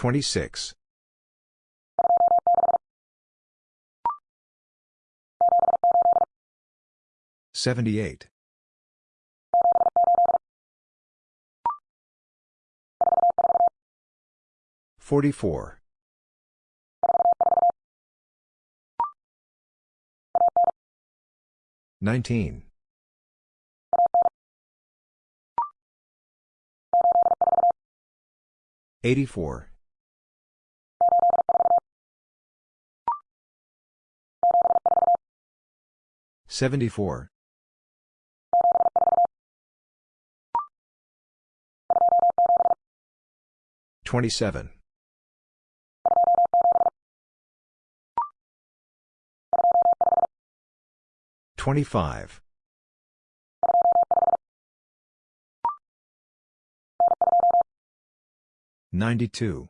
26. 78. 44. 19. 84. 74. 27. 25. 92.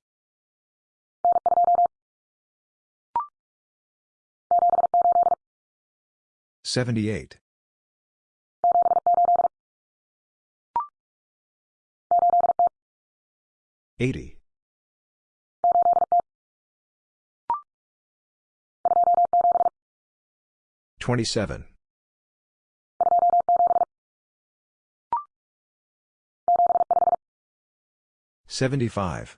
78. 80. 27. 75.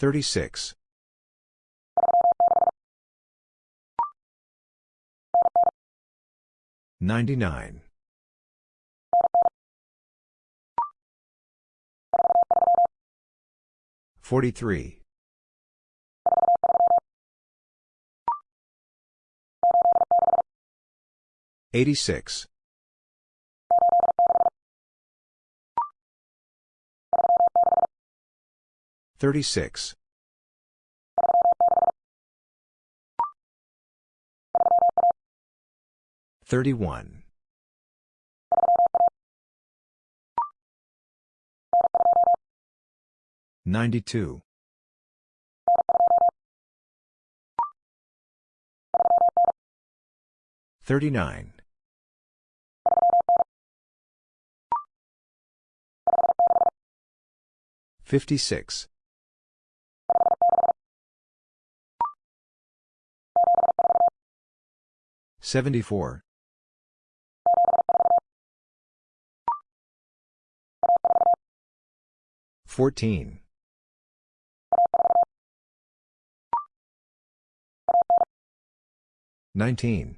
36. 99. 43. 86. 36. 31. 92. 39. 56. 74. 14. 19.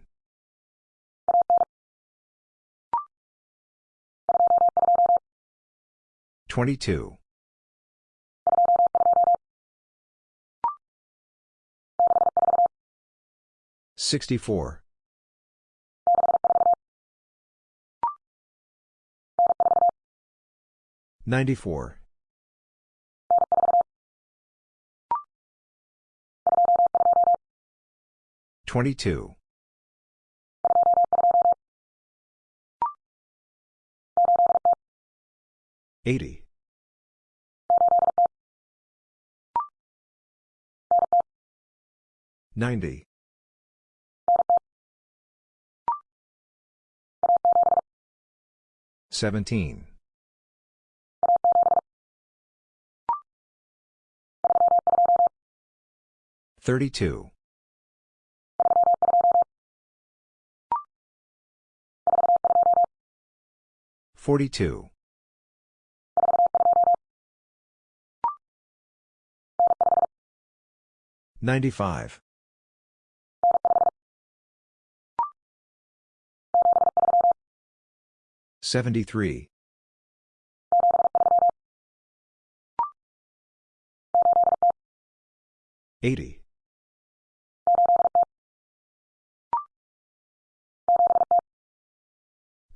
22. 64. 94. 22. 80. 90. 17. 32. 42. 95. 73. 80.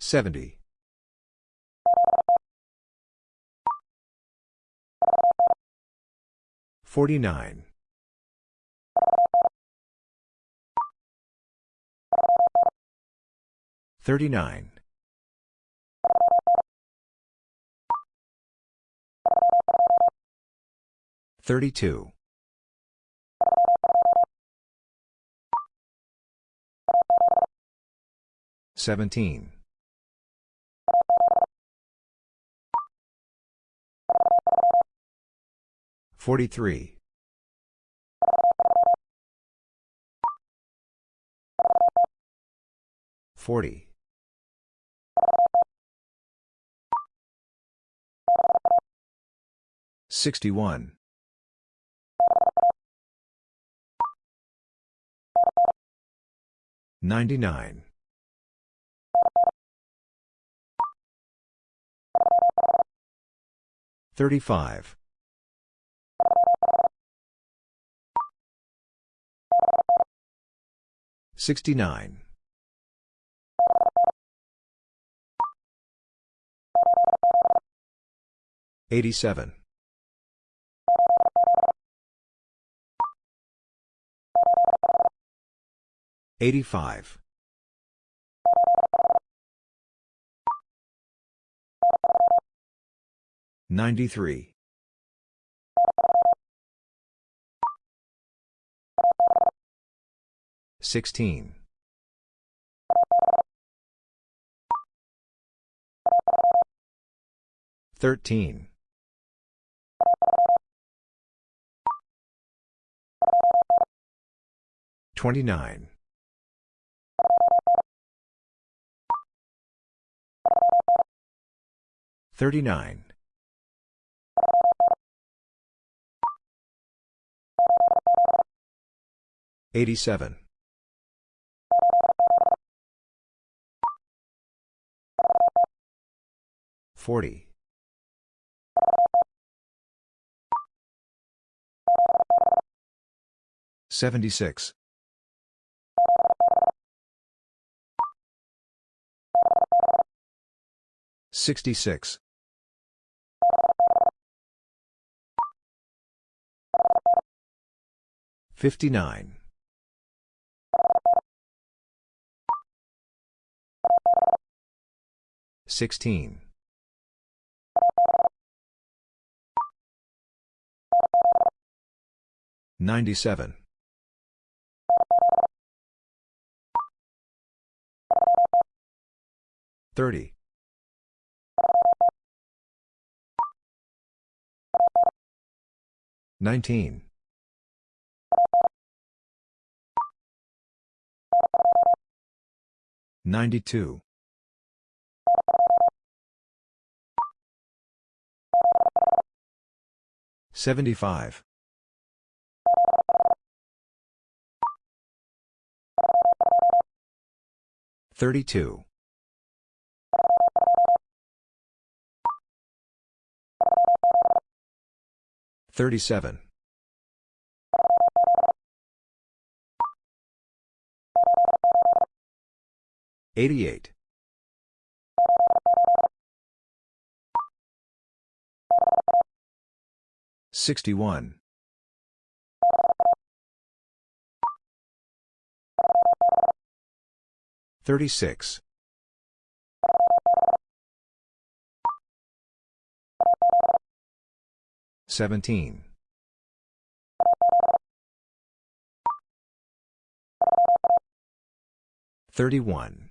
70. 49. 39. 32. 17. 43. 40. 61. 99. 35. 69. 87. 85. 93. 16. 13. 29. 39. 87. 40. 76. 66. 59. 16. 97. 30. 19. 92. 75. 32. 37. 88. 61. 36. 17. 31.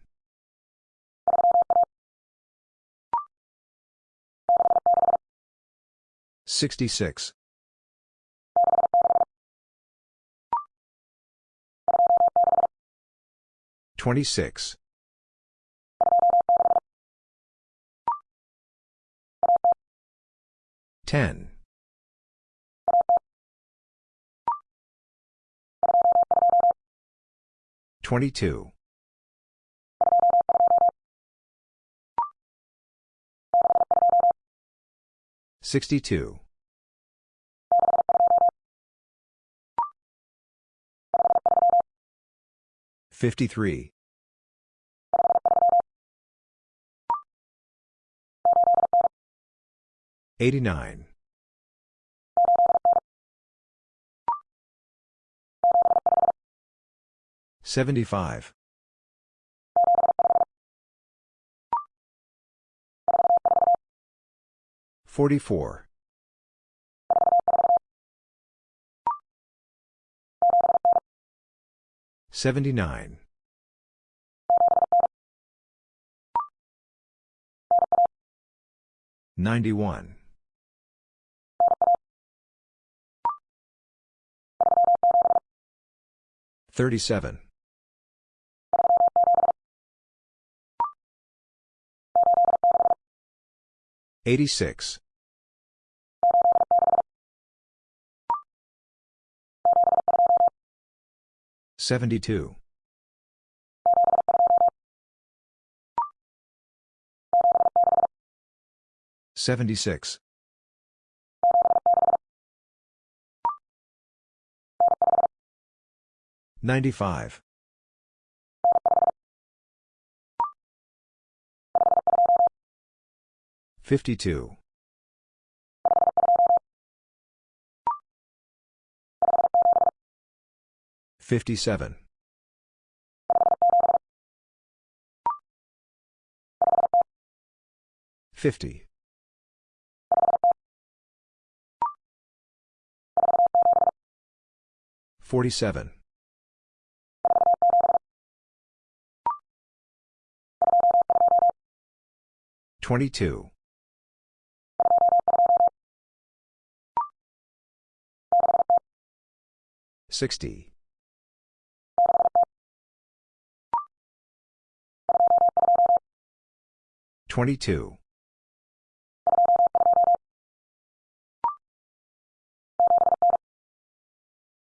66. 26. 10. 22. 62. 53. 89. 75. 44. 79. 91. Thirty-seven. Eighty-six. Seventy-two. Seventy-six. 95. 52. 57. 50. 47. 22. 60. 22.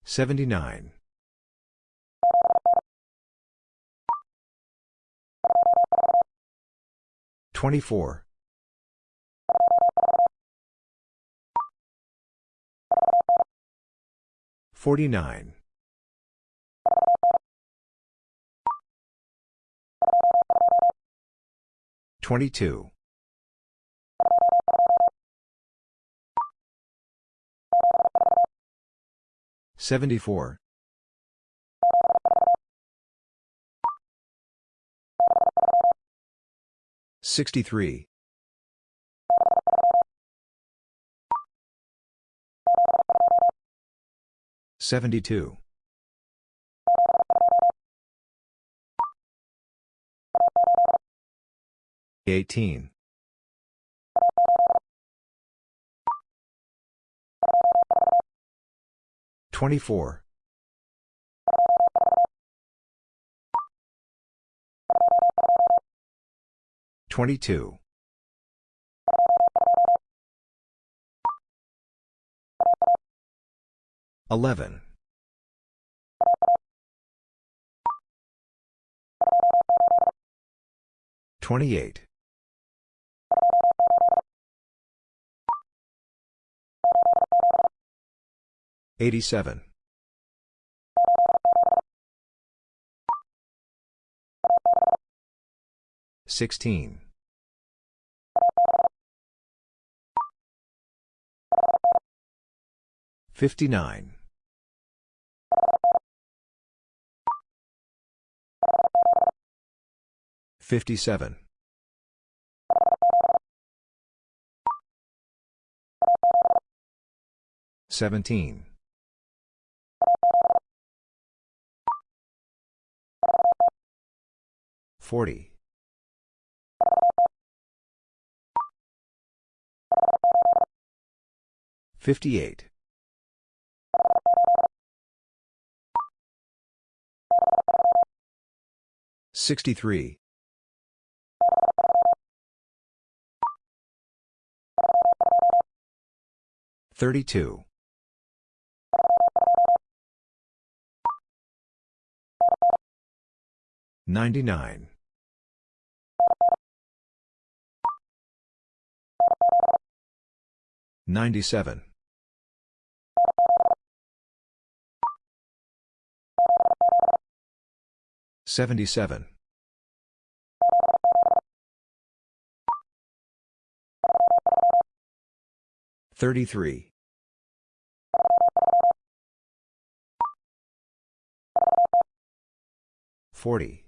79. 24. 49. 22. 74. 63. 72. 18. 24. 22. 11. 28. 87. 16. 59. 57. 17. 40. 58. 63. 32. 99. 97. 77. 33. 40.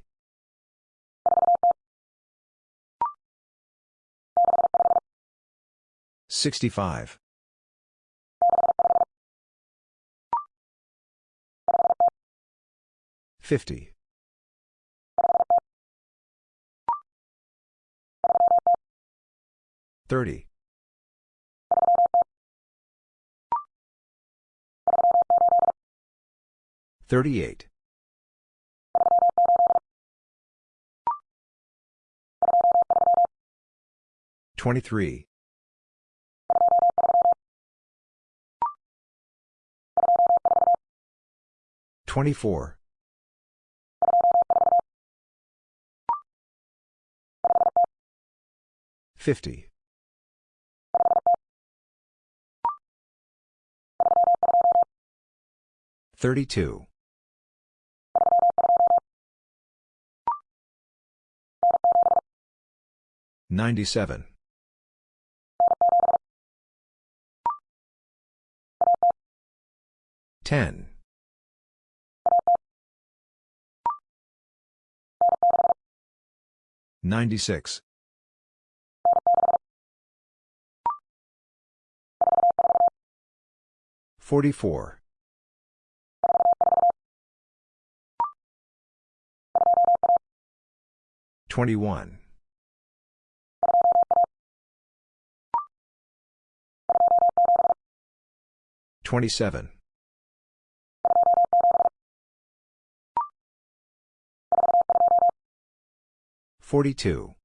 65. 50. Thirty. Thirty-eight. Twenty-three. Twenty-four. 50. 32. 97. 10. 96. 44. 21. 27. 42.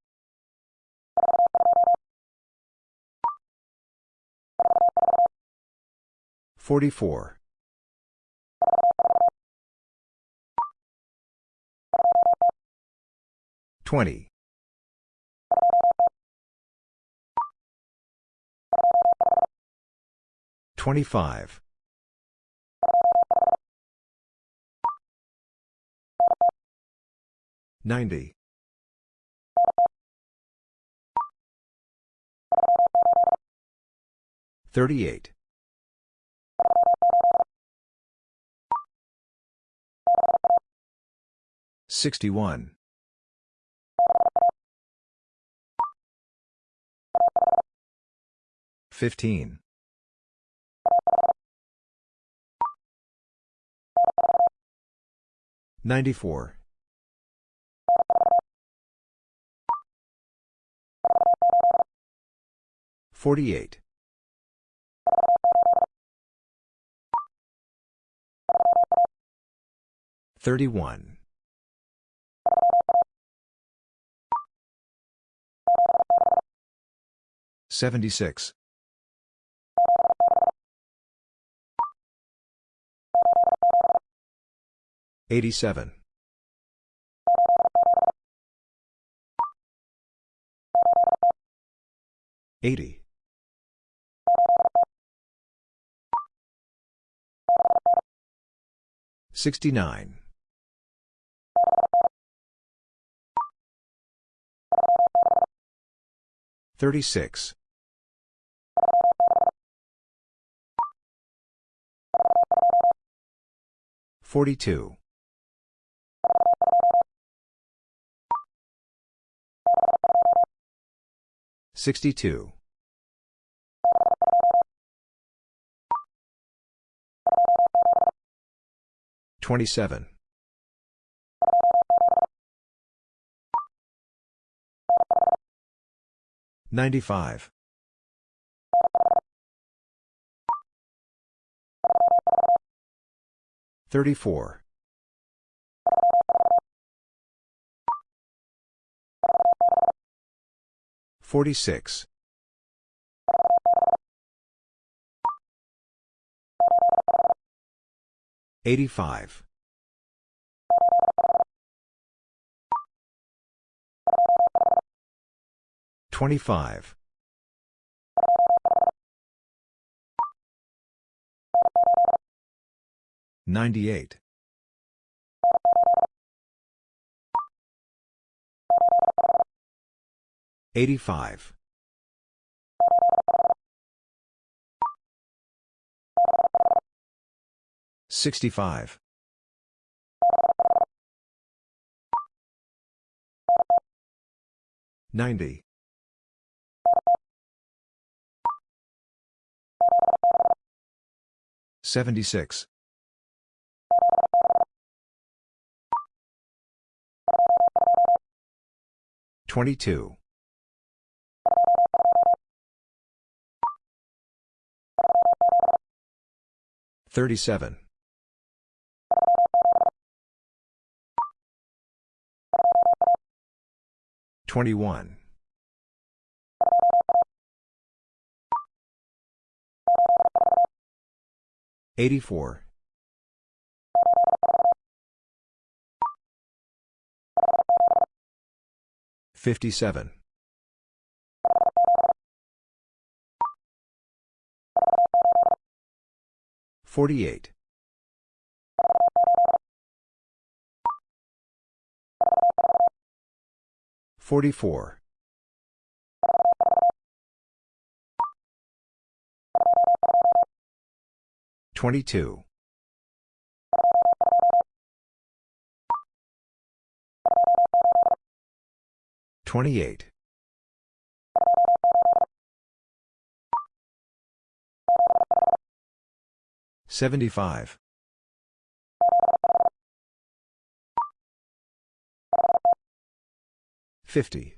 44. 20. 25. 90. 38. 61. 15. 94. 48. 31. 76. 87. 80. 69. 36. 42. 62. 27. 95. 34. 46. 85. 25. 98. 85. 65. 90. 76. 22. Thirty-seven. Twenty-one. Eighty-four. Fifty-seven. 48. 44. 22. 28. 75. 50.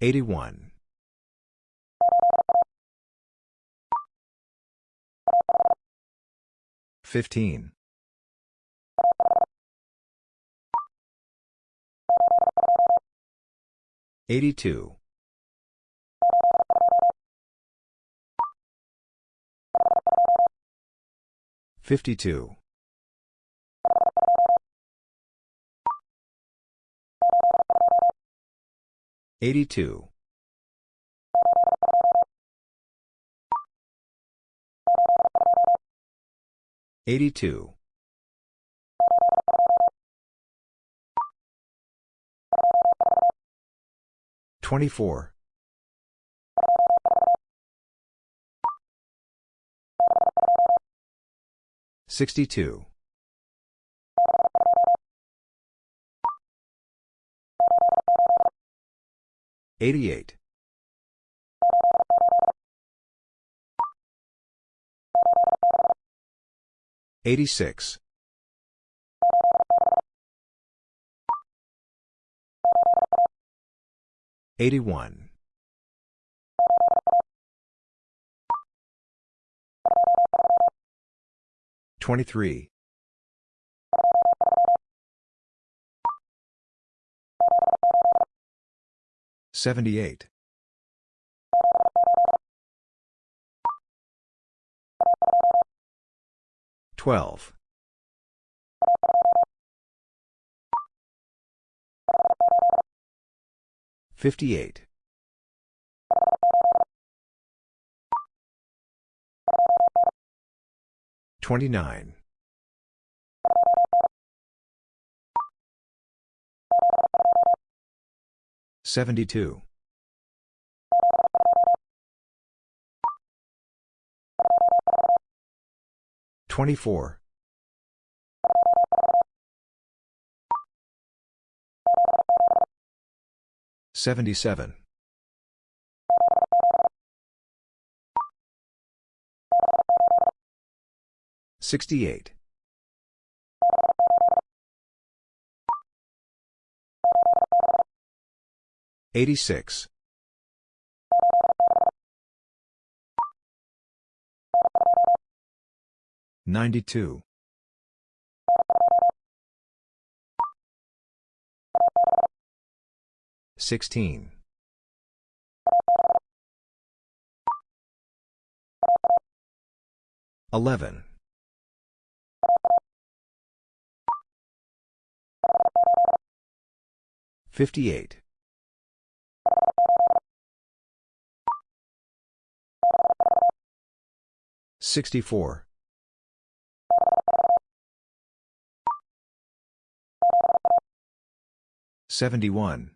81. 15. 82. 52. 82. 82. 24. 62. 88. 86. 81. 23. 78. 12. 58. 29. 72. 24. 77. 68. 86. 92. 16. 11. 58. 64. 71.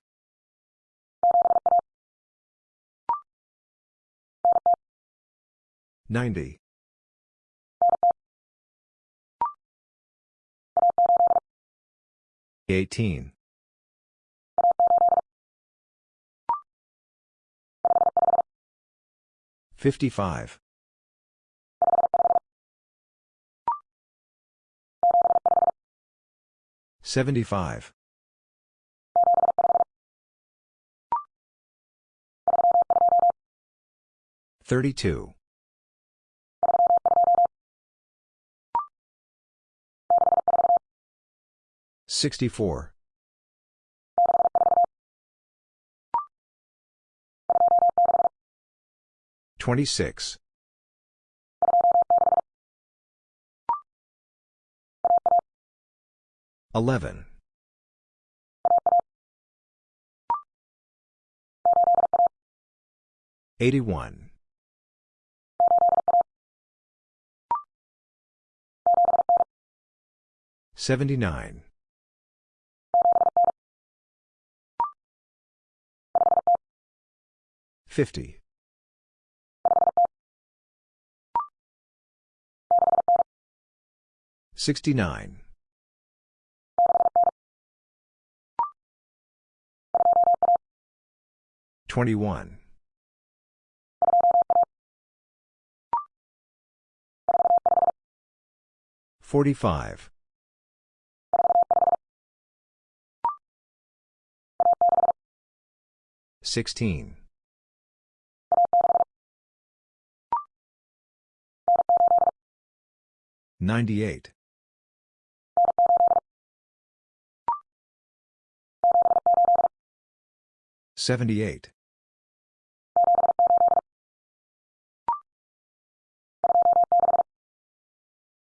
90. 18. 55. 75. 32. 64. 26. 11. 81. 79. 50. 69. 21. 45. 16. 98. 78.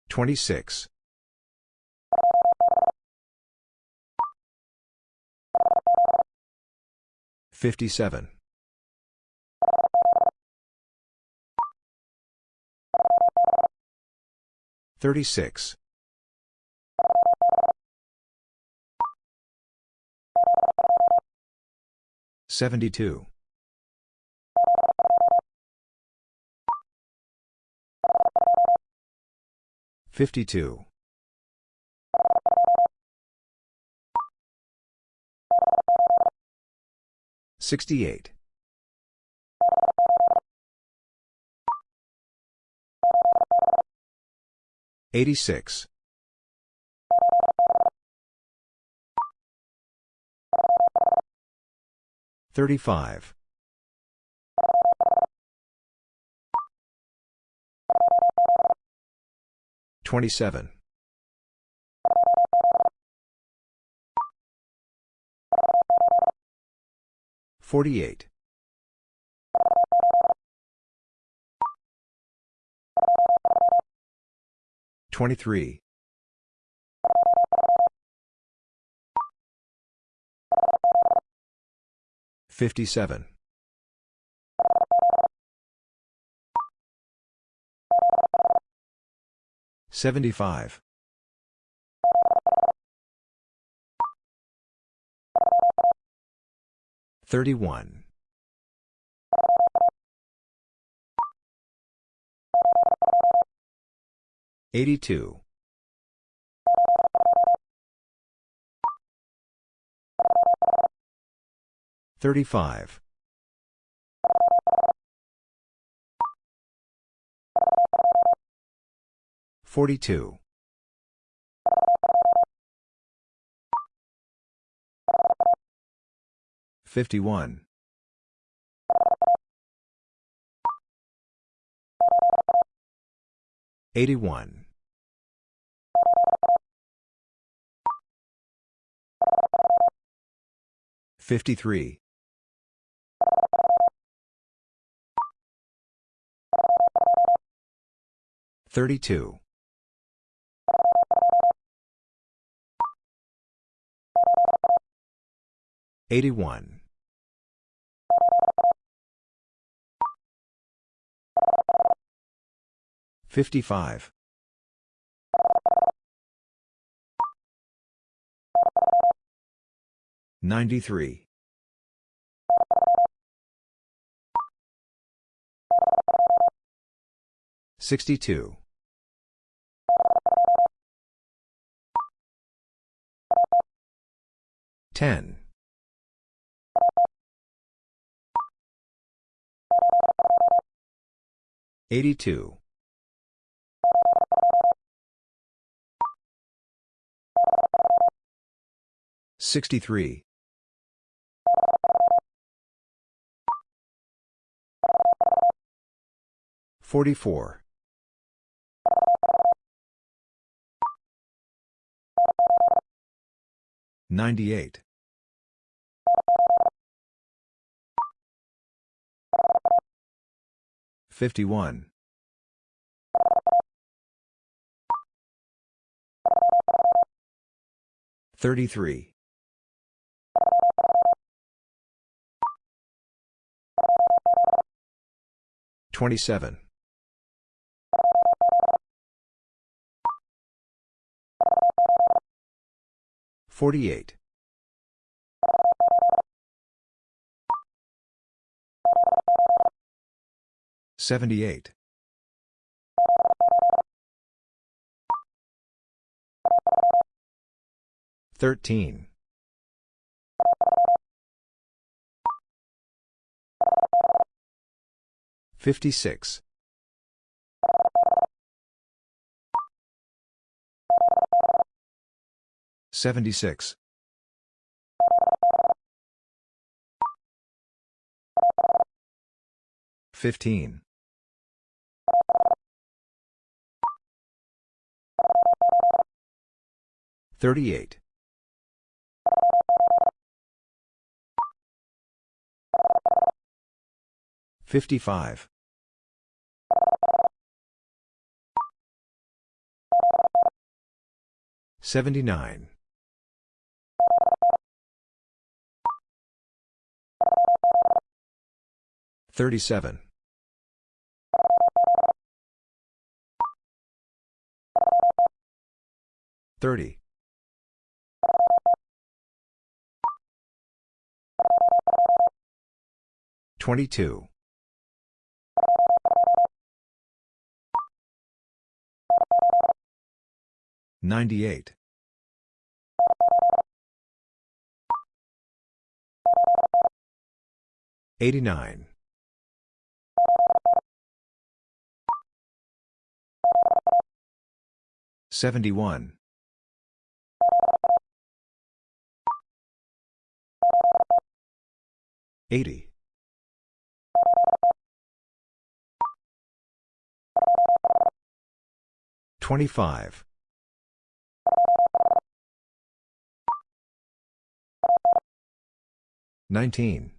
26. 57. 36. 72. 52. 68. 86. 35. 27. 48. 23. 57. 75. 31. 82. 35. 42. 51. 81. 53. 32. 81. 55. 93. 62. 10. 82. 63. 44. 98. 51. 33. 27. 48. 78. 13. 56. 76. 15. 38. 55. 79. 37. 30. 22. 98. 89. 71. 80. 25. 19.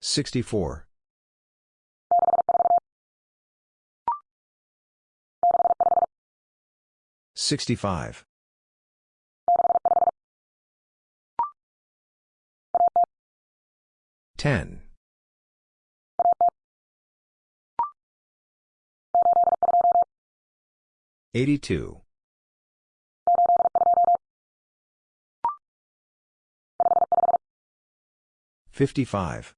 64. 65. 10. 82. 55.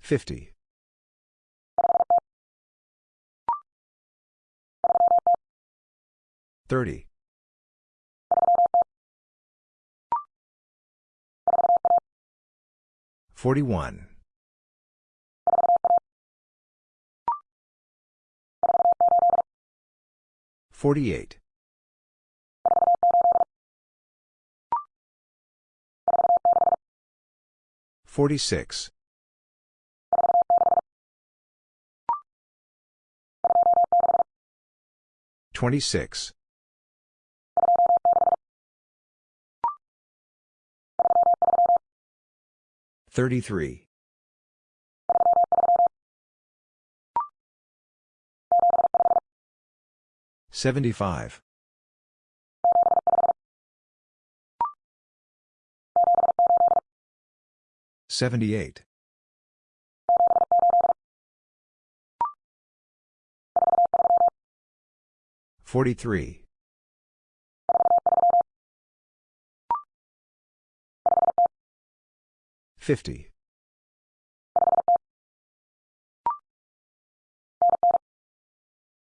50. 30. 41. 48. 46. 26. 33. 75. 78. 43. 50.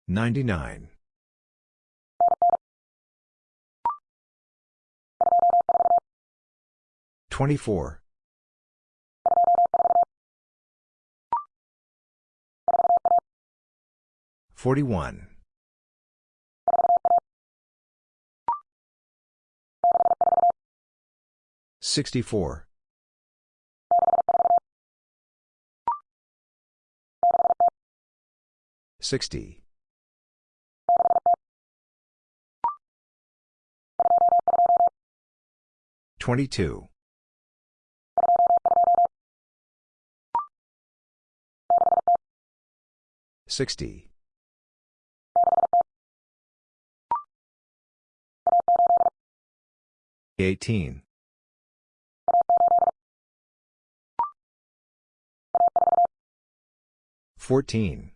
99. 24. 41. 64. 60. 22. 60. 18. 14.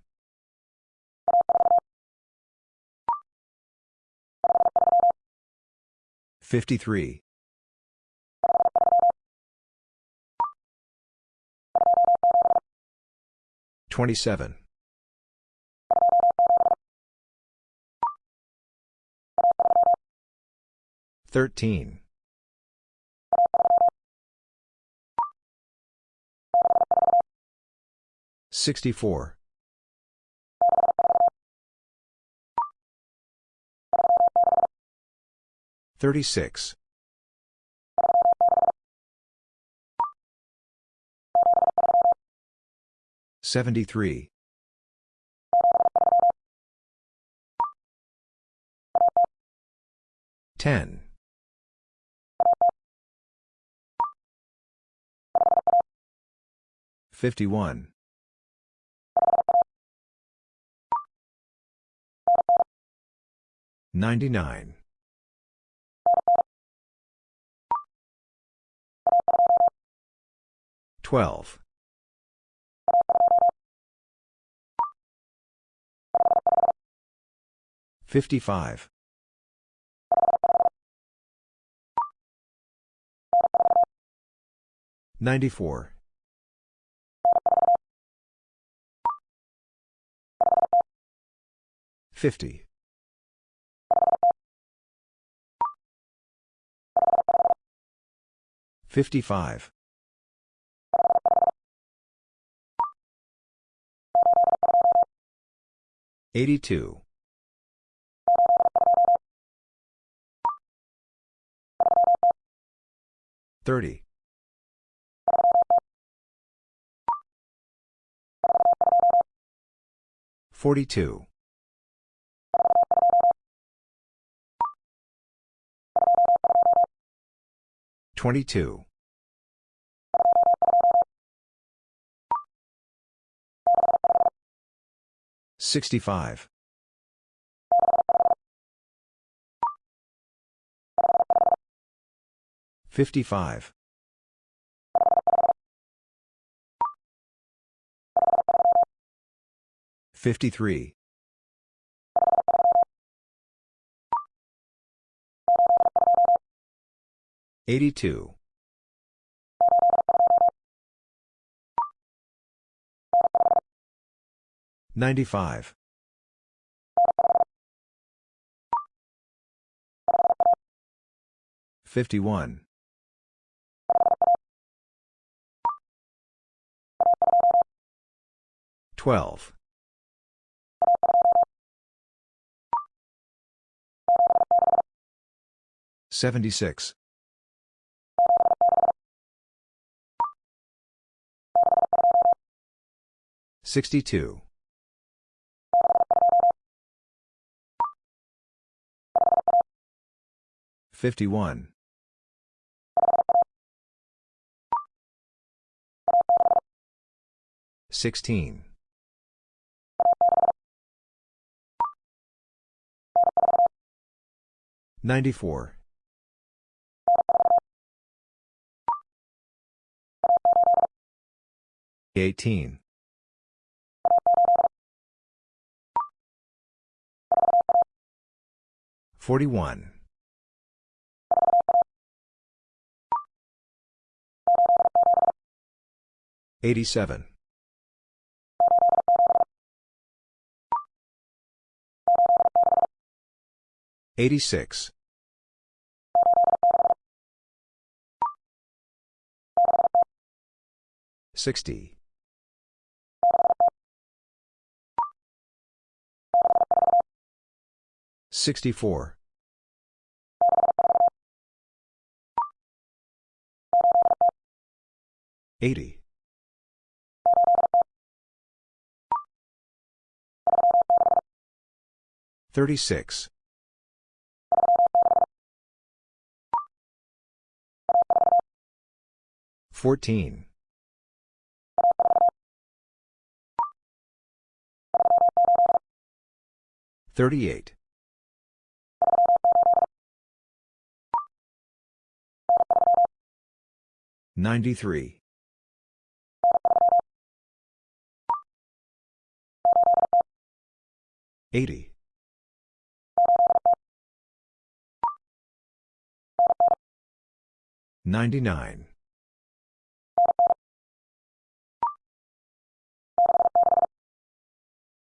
53. 27. 13. 64. 36. 73. 10. 51. 99. 12. 55. 94. 50. 55. 82. 30. 42. 22. 65. 55. 53. 82. 95. 51. 12. 76. 62. 51. 16. 94. 18. 41. 87. 86. 60. 64. 80. 36. 14. 38. 93. 80. 99.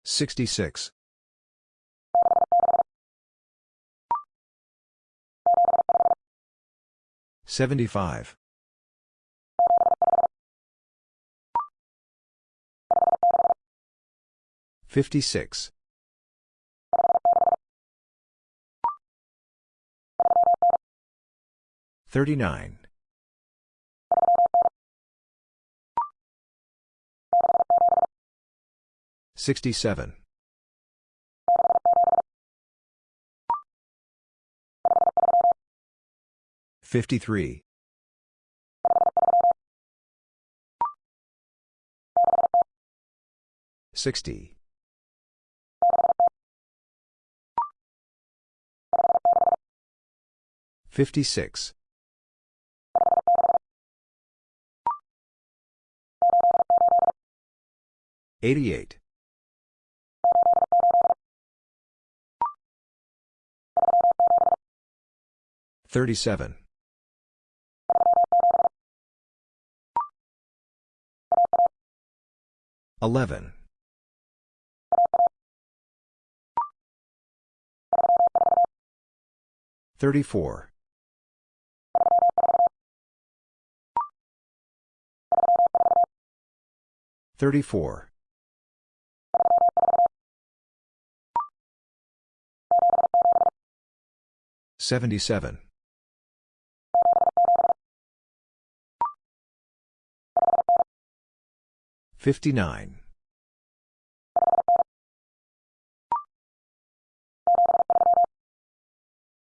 66. 75. 56. 39. 67. 53. 60. 56. 88. 37. 11. 34. 34. 77. 59.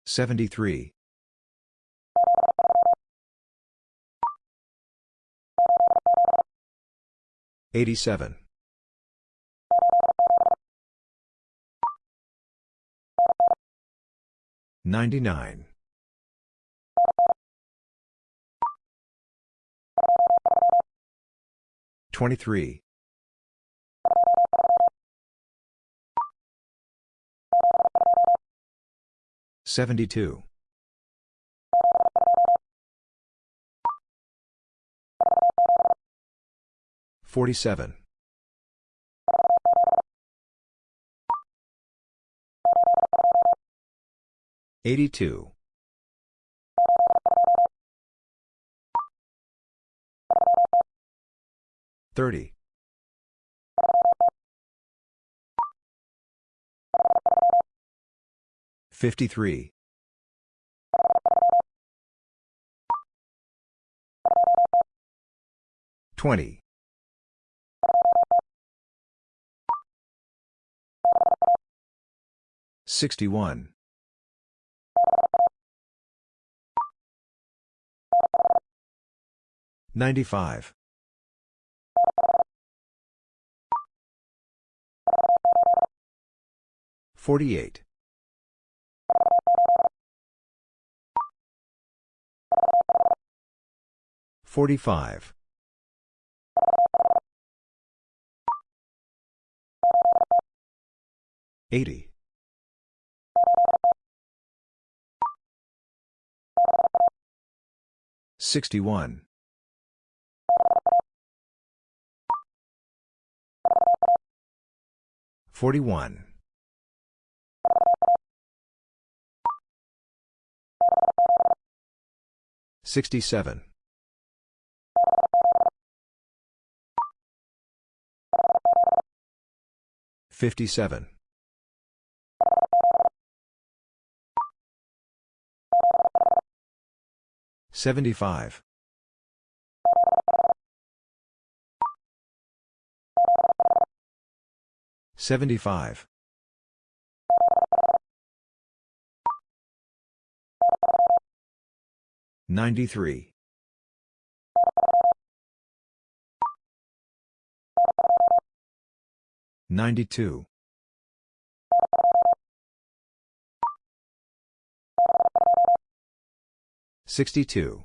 73. 87. 99. 23. 72. 47. 82. 30. 53. 20. 61. 95. 48. 45. 80. 61. 41. 67. 57. 75. 75. 93. 92. 62.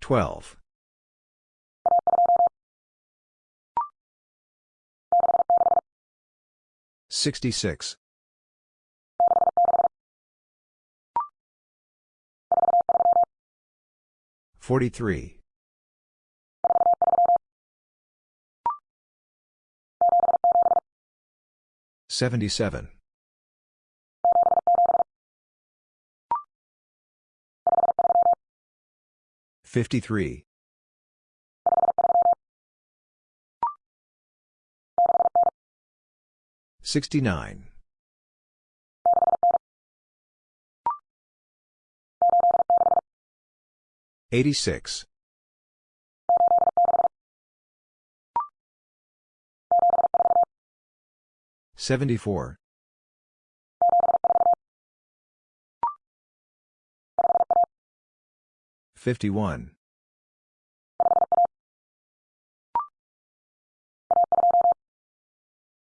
12. 66. 43. 77. 53. 69. 86. 74. 51.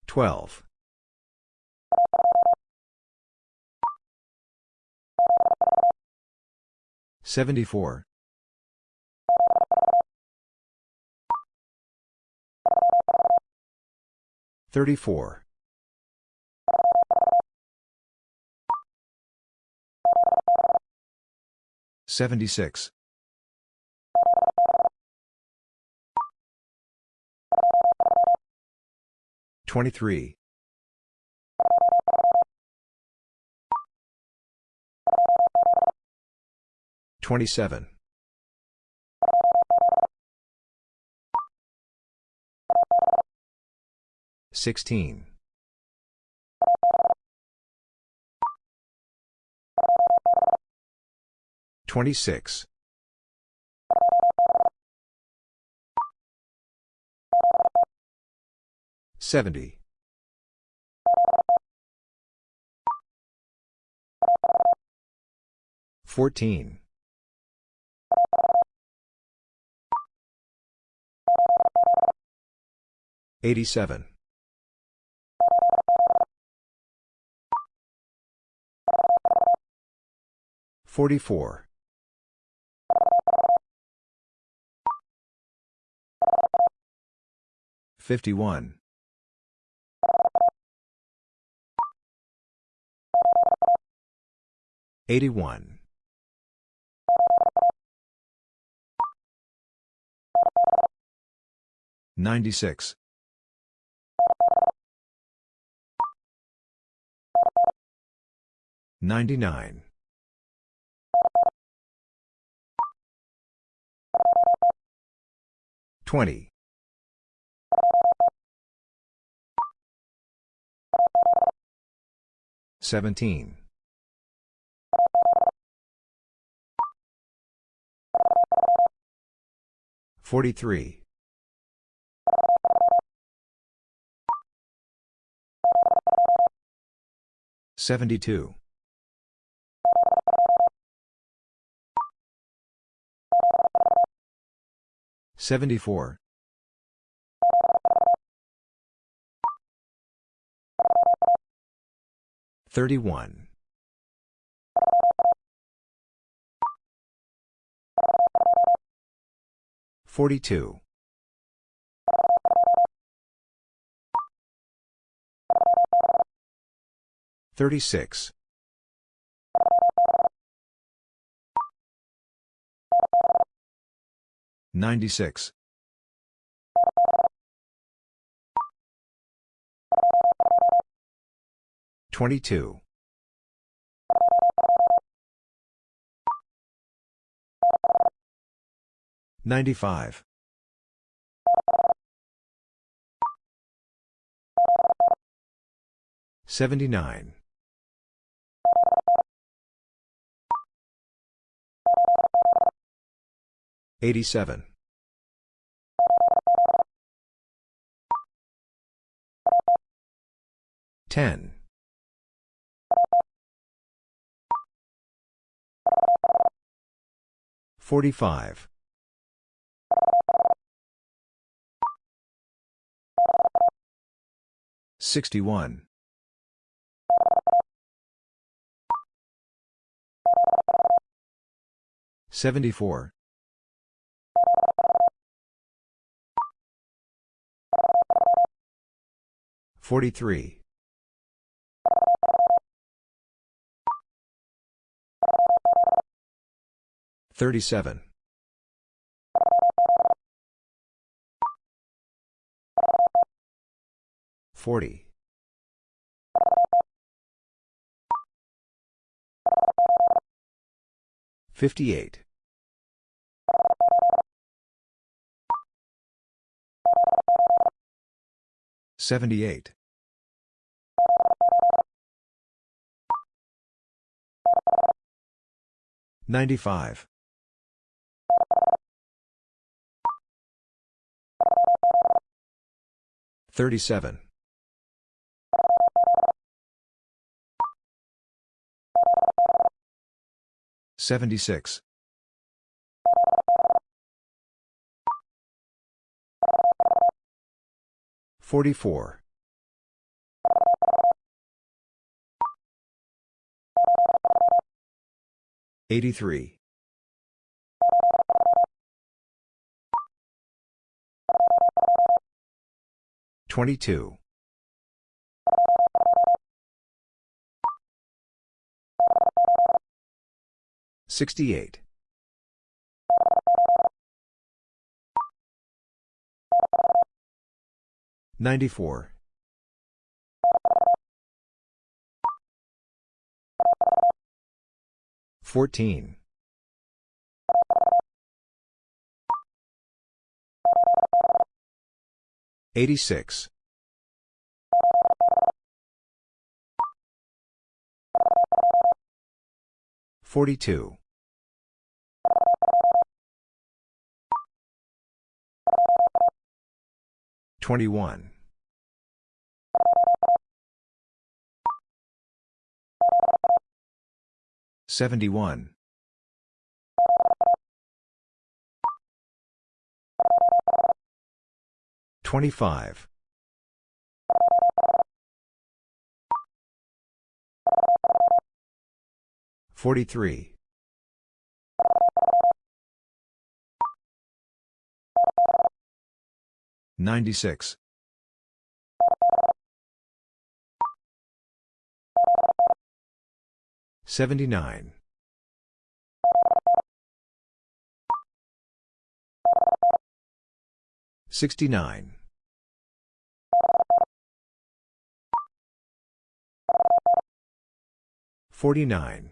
12. 74. 34. 76. 23. 27. 16. 26. 70. 14. 87. 44. 51. 81. 96. 99. 20. 17. 43. 72. 74. 31. 42. 36. 96. 22. 95. 79. 87. 10. 45. 61. 74. 43. 37. 40. 58. 78. 95. 37. 76. 44. 83. 22. 68. 94. 14. 86. 42. 21. 71. 25. 43. 96. 79. 69. 49.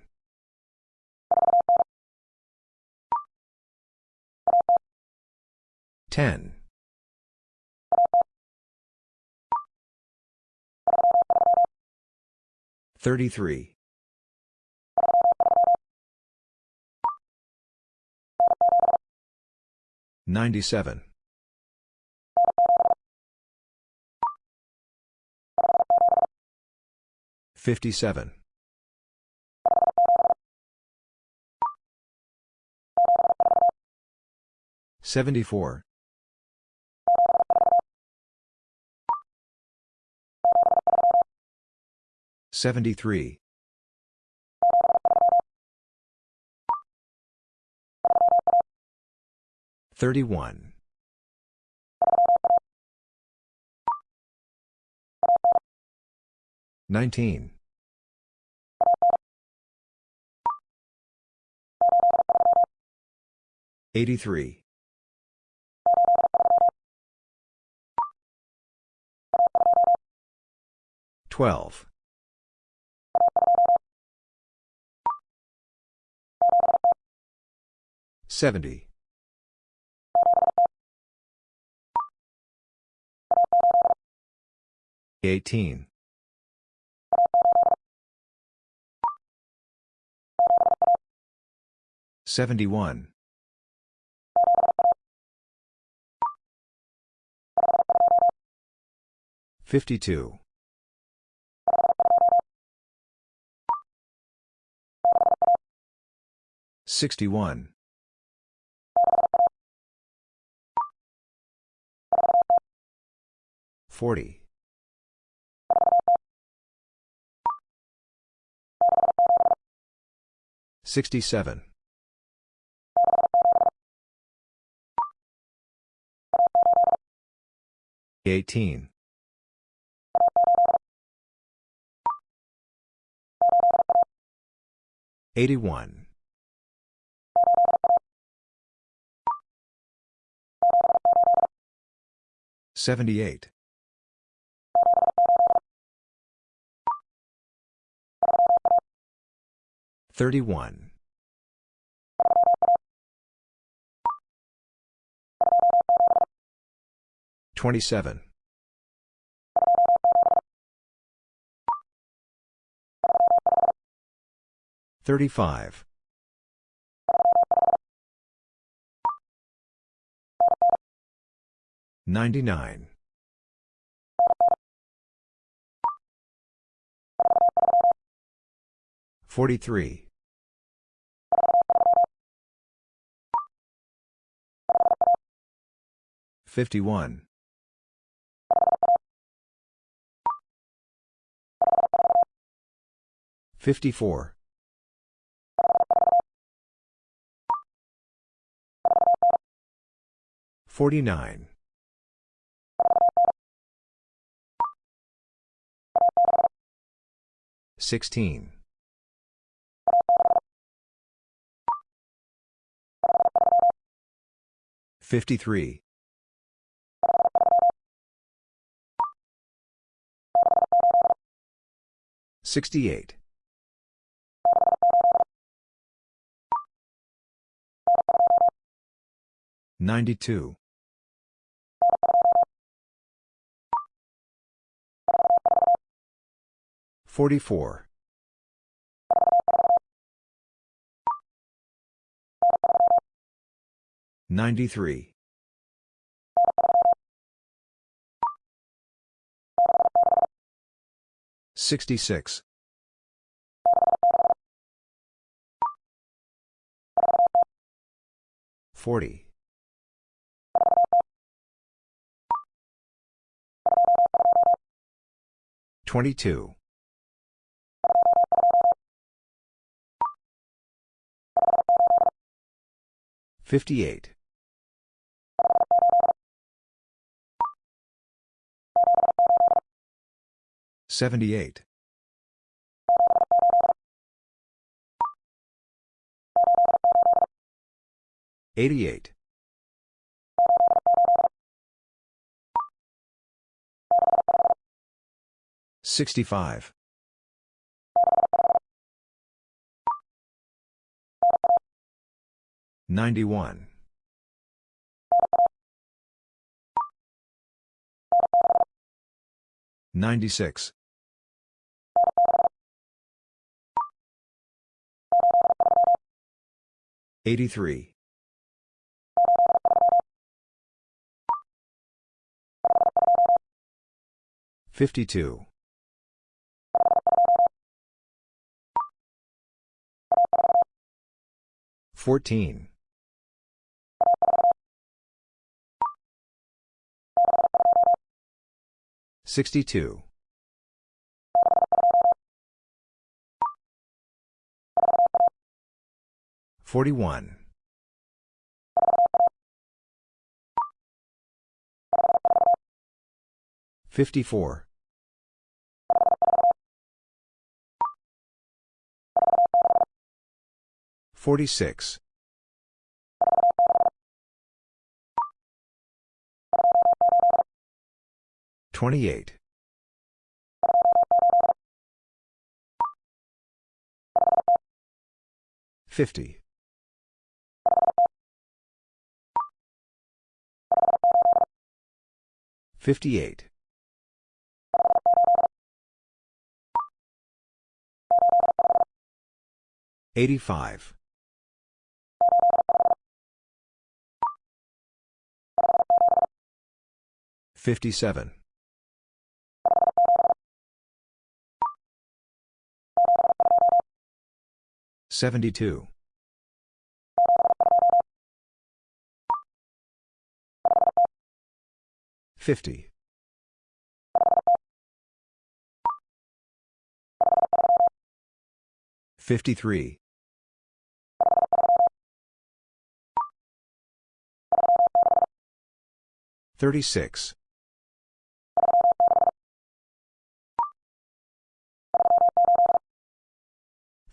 10. 33. 97. 57. 74. 73. 31. 19. 83. 12. 70. 18. 71. 52. 61. Forty. Sixty-seven. Eighteen. Eighty-one. Seventy-eight. 31. 27. 35. 99. 43. 51. 54. 49. 16. 53. 68. 92. 44. 93. 66. 40. 22. 58. 78. 88. 65. 91. 96. 83. 52. 14. 62. 41. 54. 46. 28. 50. 58. 85. 57. 72. Fifty. Fifty-three. Thirty-six.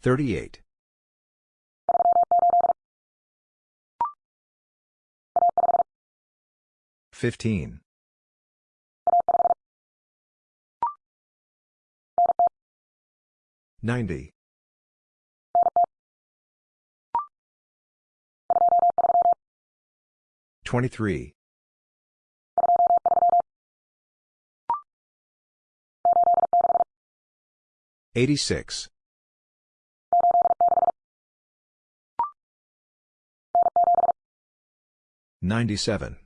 Thirty-eight. 15. 90. 23. 86. 97.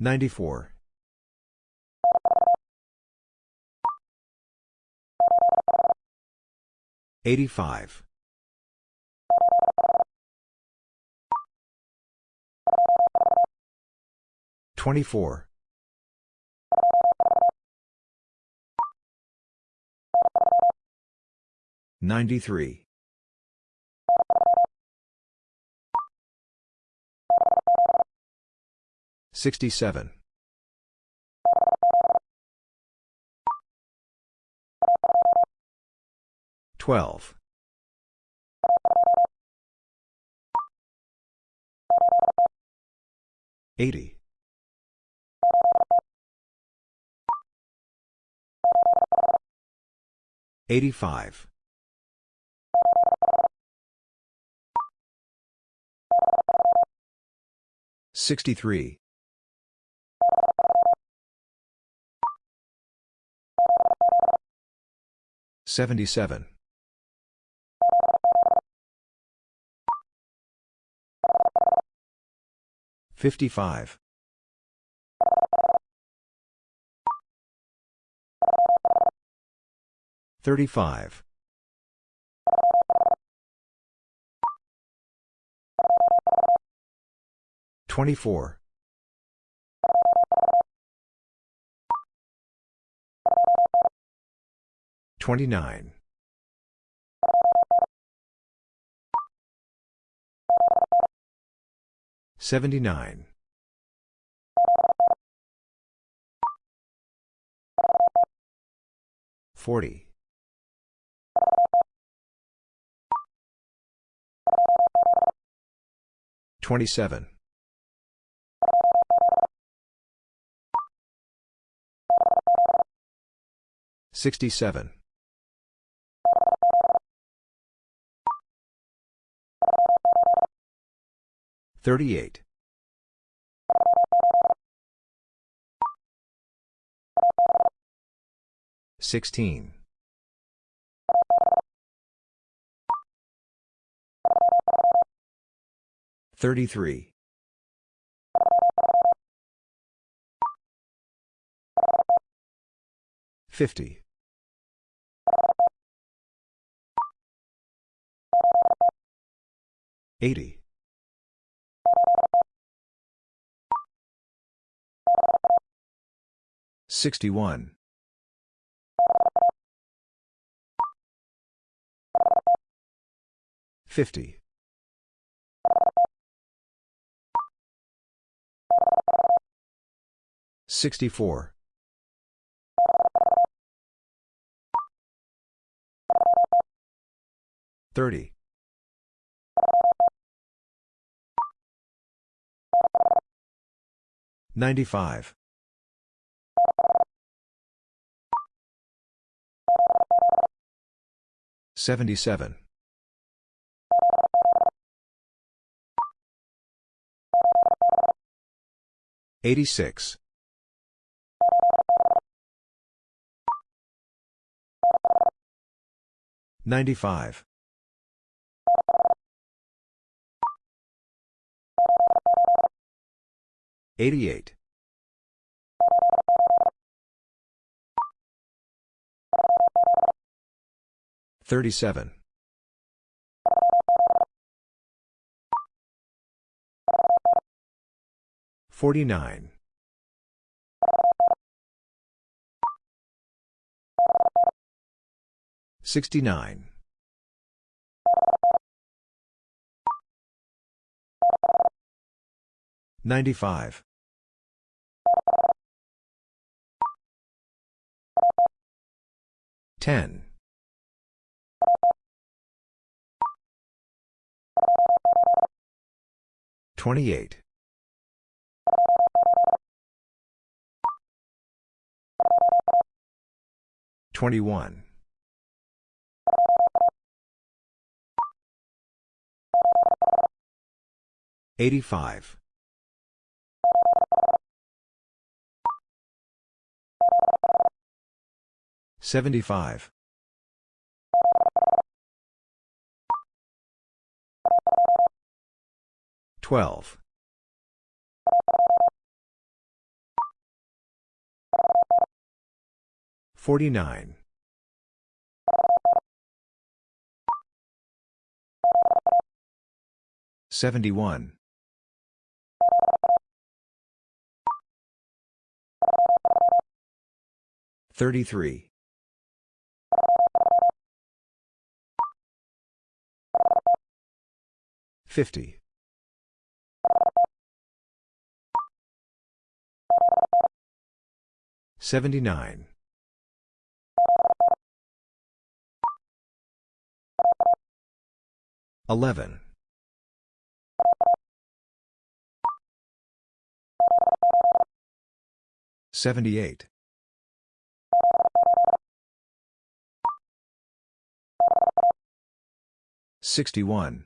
94. 85. 24. 93. 67. 12. 80. 85. 63. 77. 55. 35. 24. 29. 79. 40. 27. 67. 38. 16. 33. 50. 80. 61. 50. 64. 30. 95. 77. 86. 95. 88. Thirty-seven. Forty-nine. Sixty-nine. Ninety-five. Ten. 28. 21. 85. 75. 12. 49. 71. 33. 50. 79. 11. 78. 61.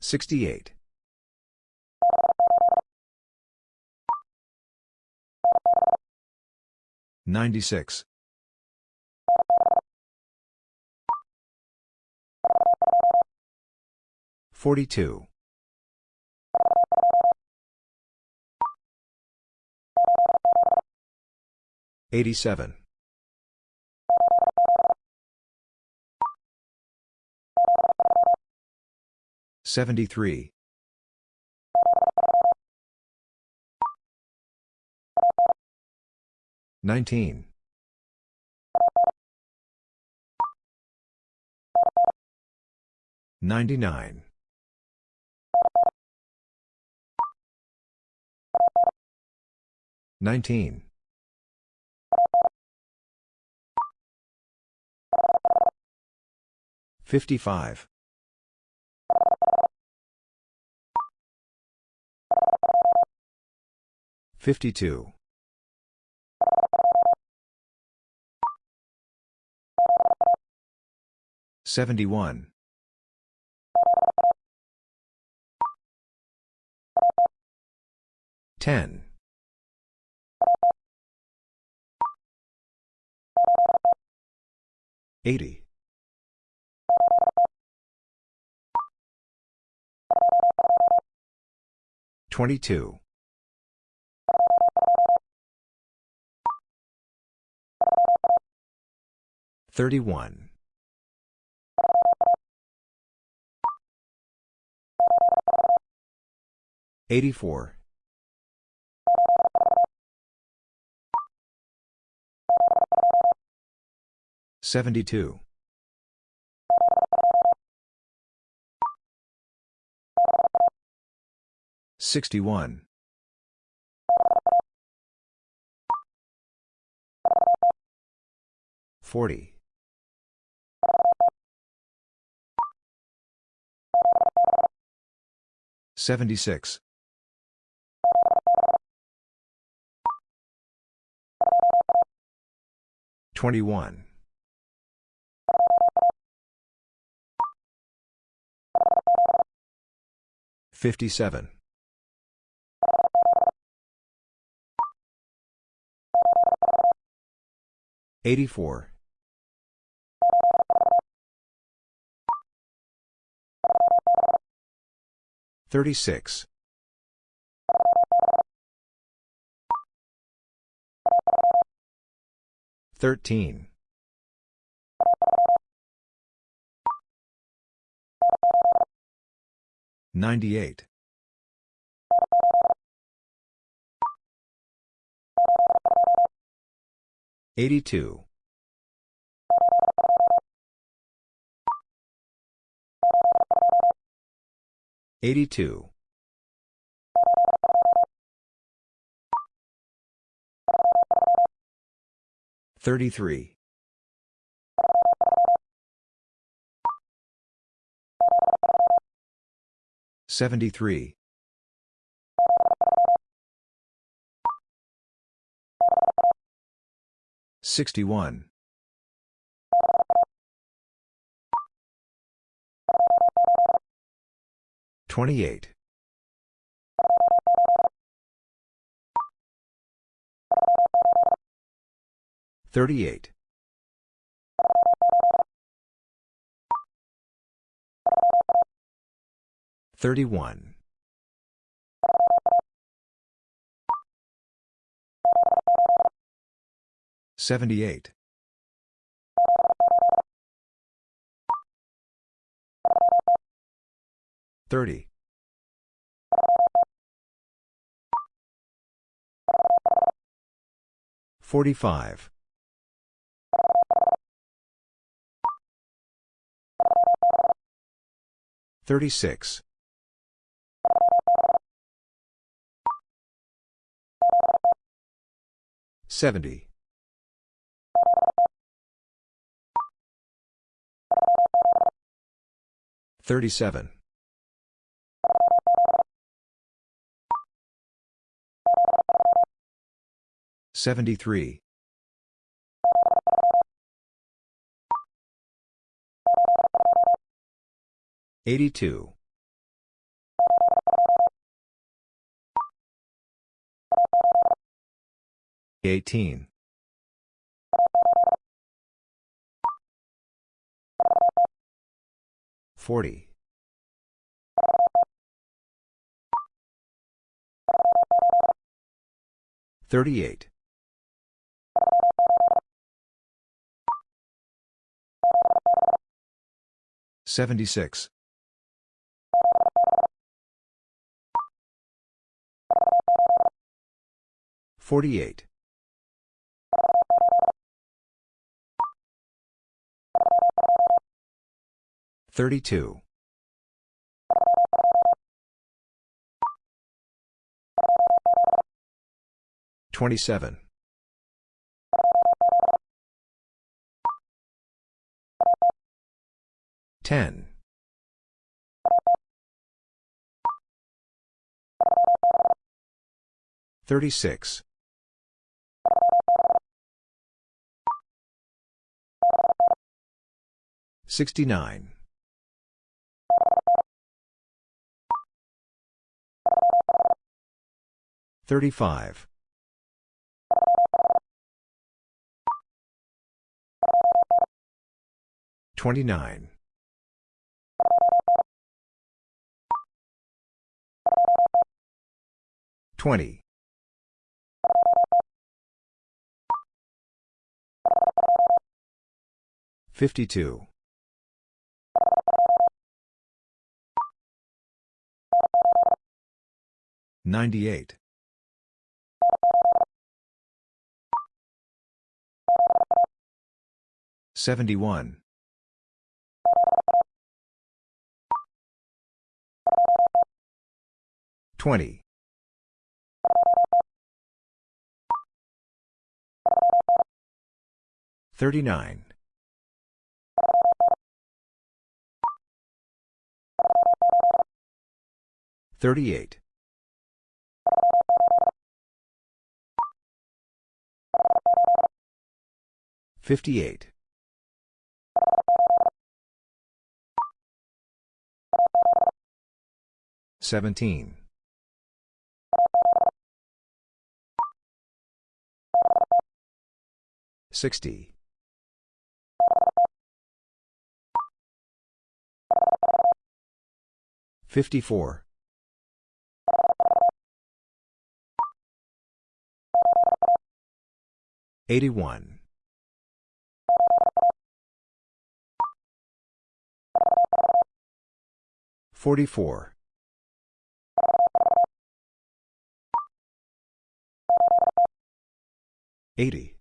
68. 96. 42. 87. 73. 19. 99. 19. 55. 52. 71. 10. 80. 22. 31. 84. 72. 61. 40. 76. 21. 57. 84. 36. Thirteen. Ninety-eight. Eighty-two. Eighty-two. 33. 73. 61. 28. 38. 31. 78. 30. 45. 36. 70. 37. 73. 82. 18. 40. 38. 76. 48. 32. 27. 10. 36. 69. 35. 29. 20. 52. 98. 71. 20. 39. 38. 58. 17. 60. 54. 81. 44. 80.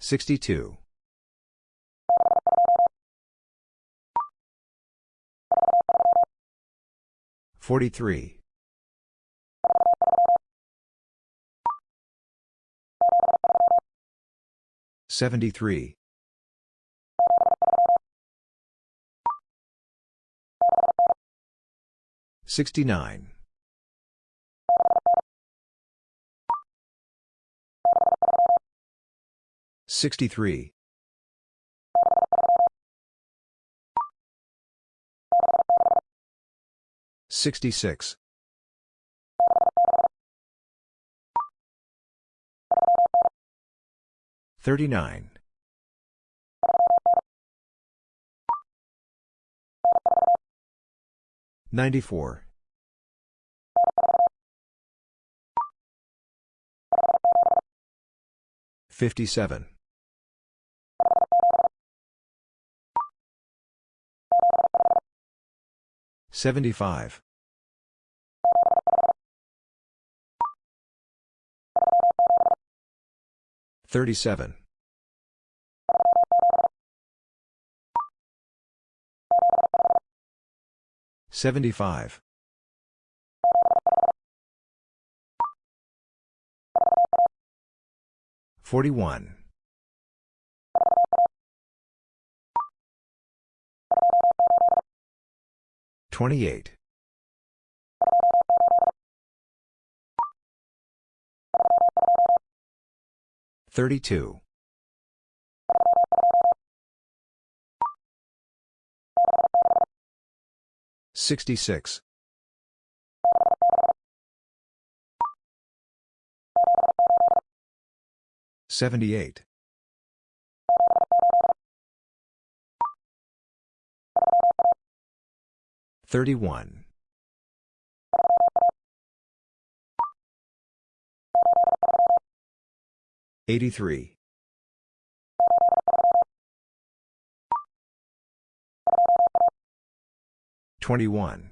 62. 43. 73. 69. 63. 66. 39. 94. 57. 75. 37. 75. 41. 28. 32. 66. 78. 31. 83. 21.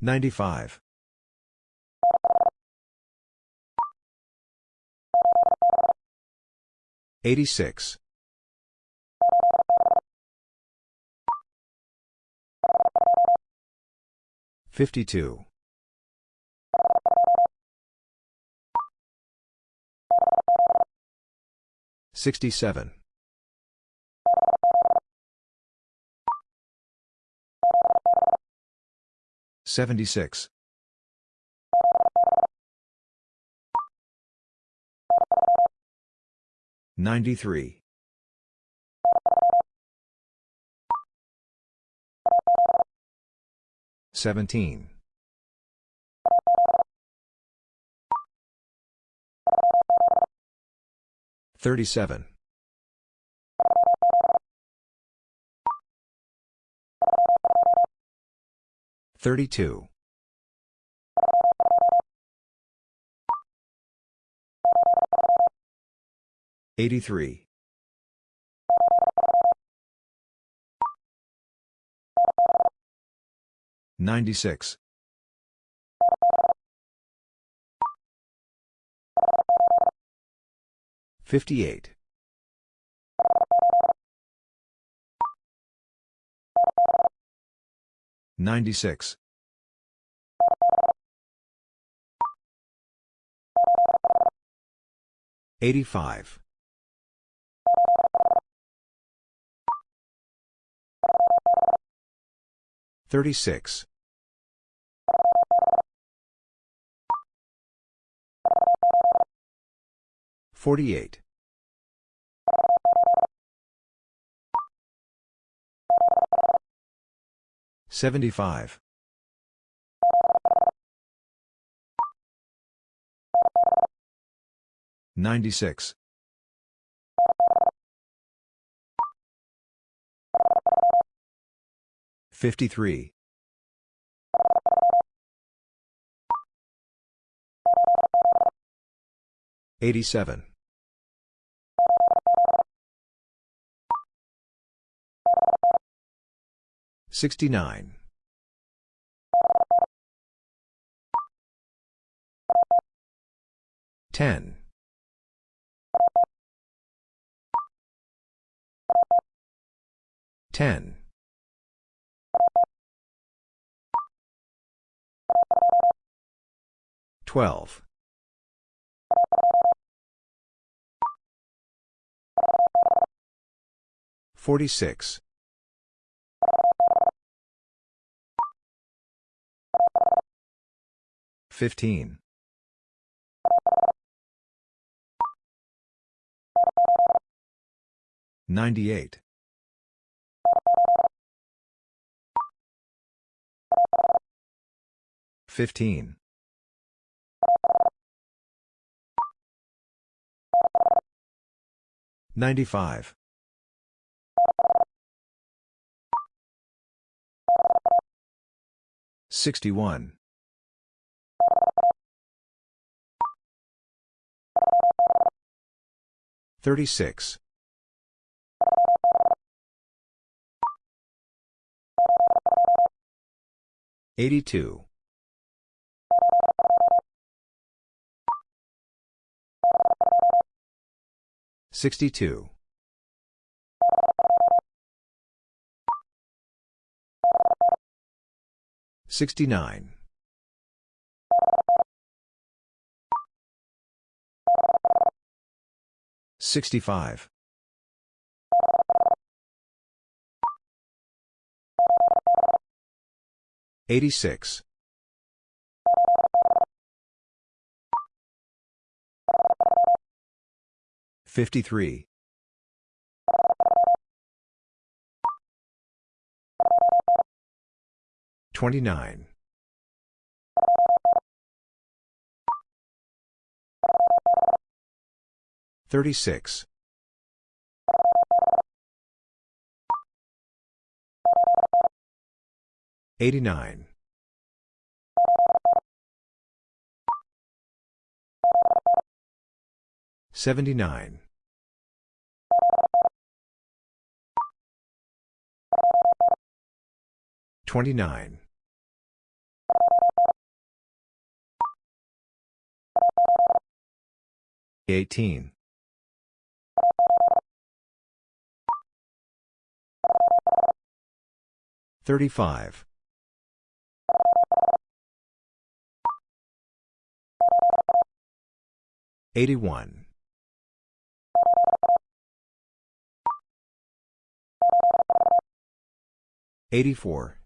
95. 86. 52. 67. 76. 93. 17. 37. 32. 83. 96. 58. 96. 85. 36. 48. 75. 96. 53. 87. 69. 10. 10. 12. 46. 15. 98. 15. 95. 61. 36. 82. 62. 69. 65. 86. 53. 29. 36. 89. 79. 29. 18. 35. 81. 84.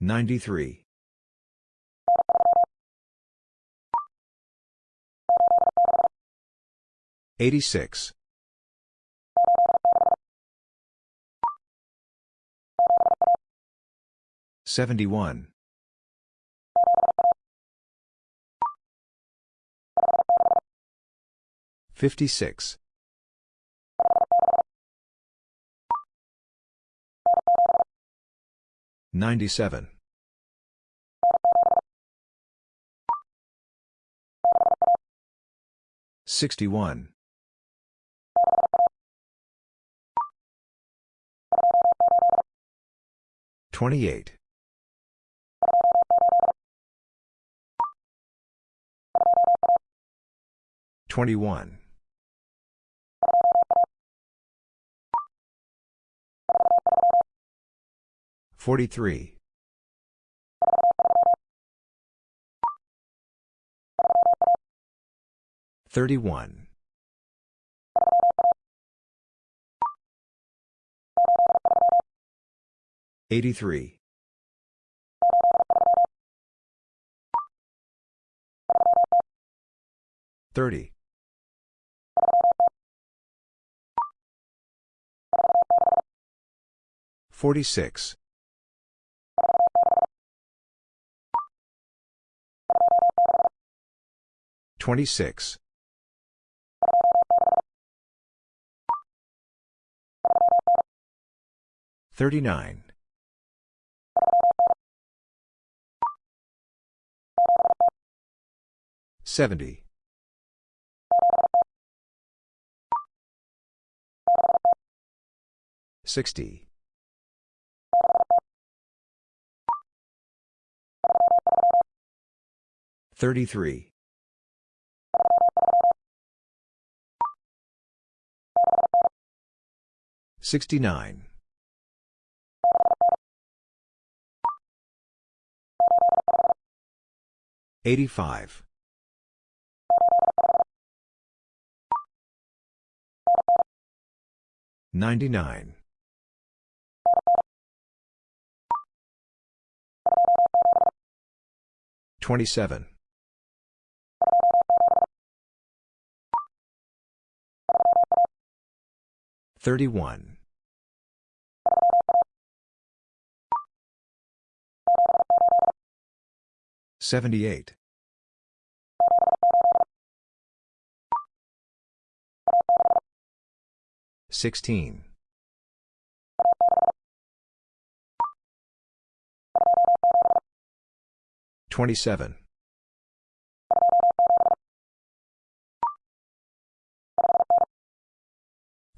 93. 86. 71. 56. 97. 61. 28. 21. 43. 31. 83. 30. 46. 26. 39. Seventy. Sixty. Thirty-three. Sixty-nine. 85. 99. 27. 31. 78. 16. 27.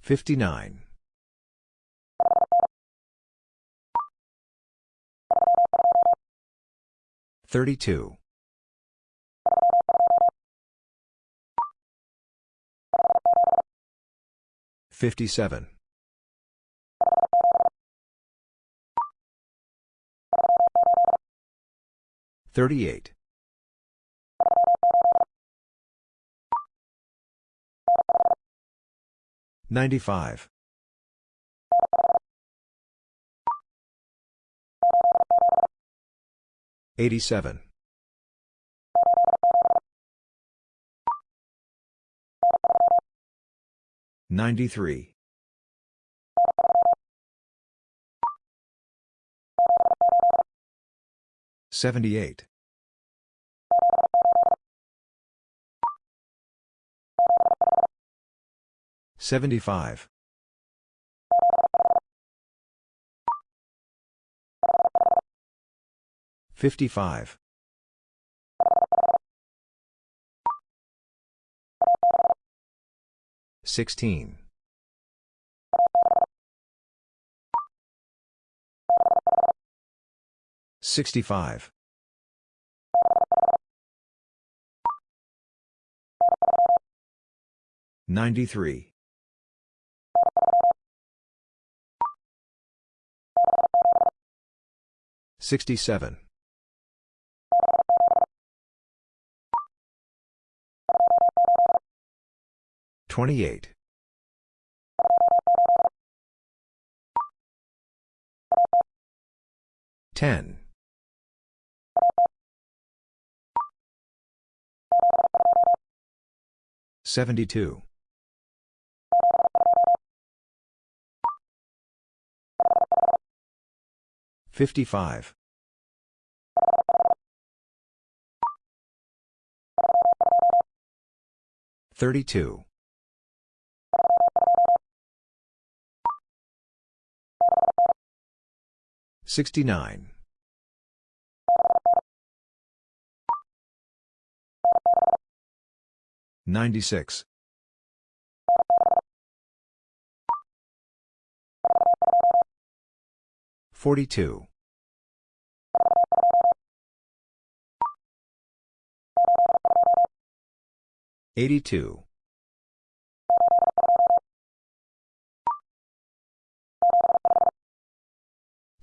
59. 32. 57. 38. 95. 87. 93. 78. 75. 55. 16. 65. 93. 67. 28. 10. 72. 55. 32. 69. 96. 42. 82.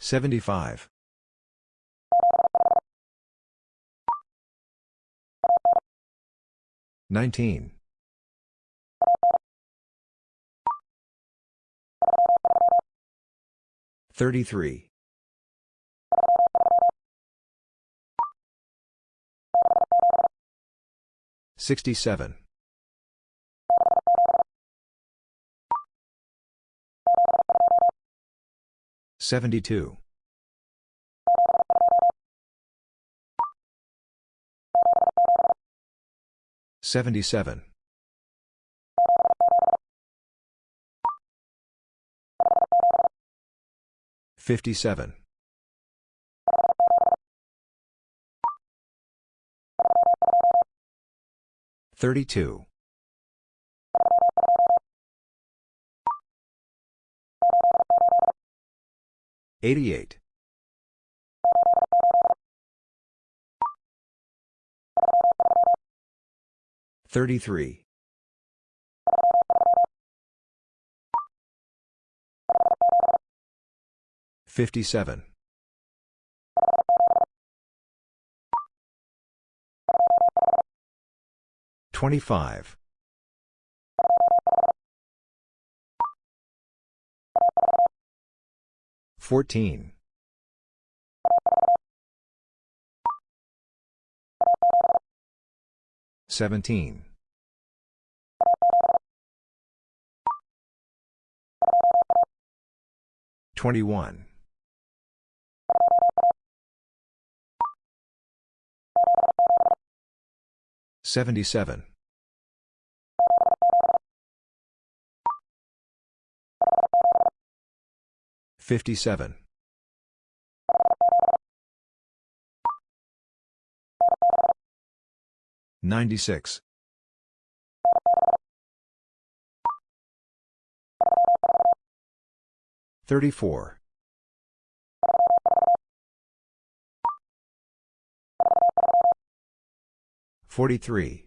75. 19. 33. 67. 72. 77. 57. 32. 88. 33. 57. 25. 14. 17. 21. 77. 57. 96. 34. 43.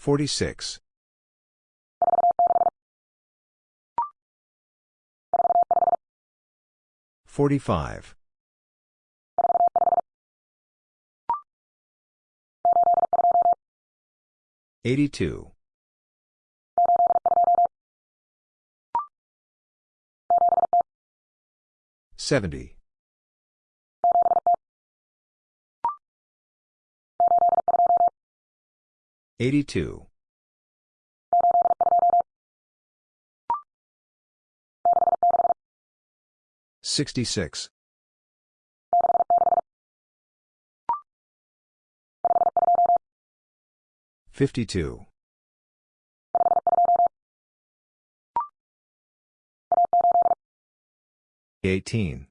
46. 45. 82. 70. 82. 66. 52. 18.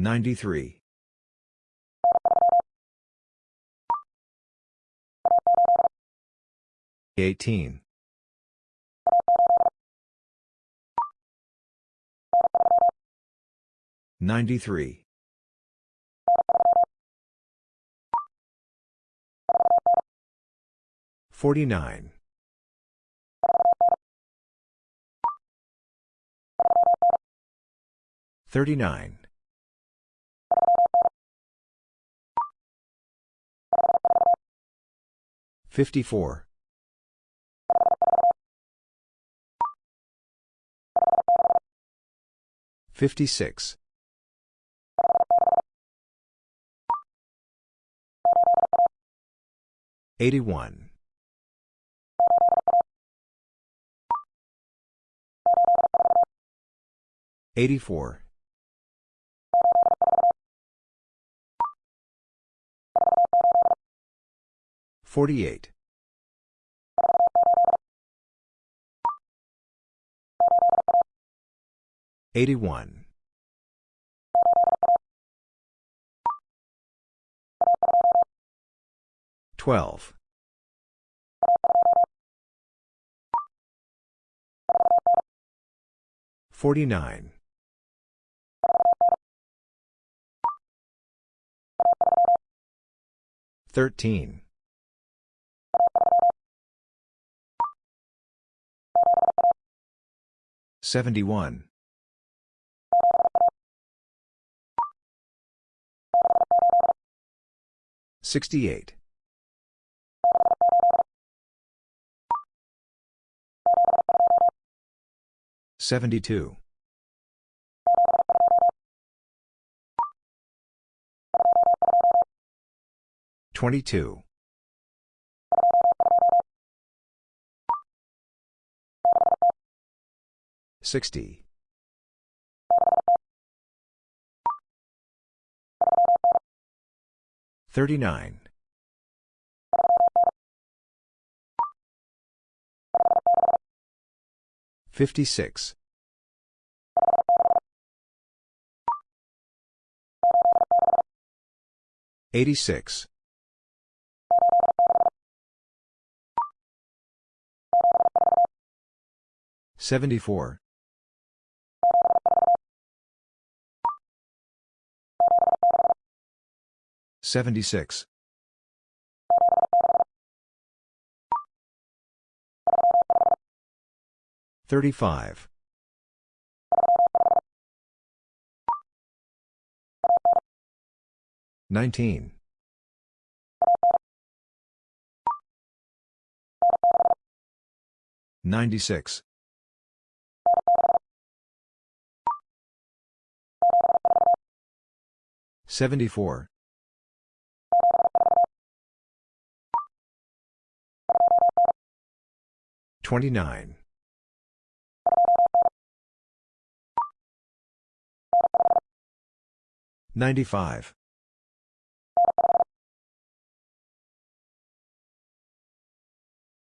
93. 18. 93. 49. 39. 54. 56. 81. 84. 48. 81. 12. 49. 13. 71. 68. 72. 22. 60. 39. 56. 86. 74. 76. 35. 19. 96. 74. 29. 95.